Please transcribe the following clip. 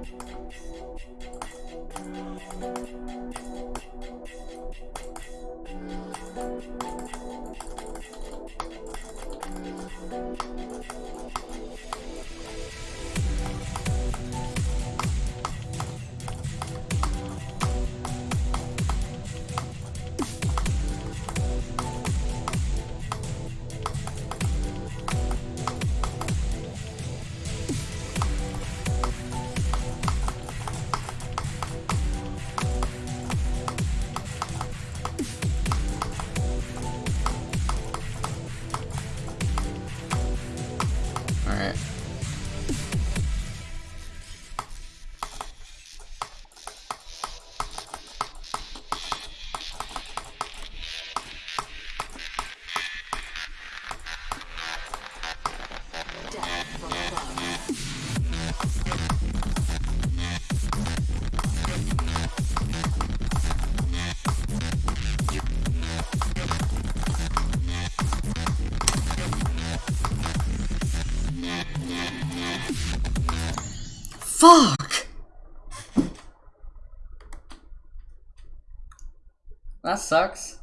Thank you. Death Fuck! That sucks.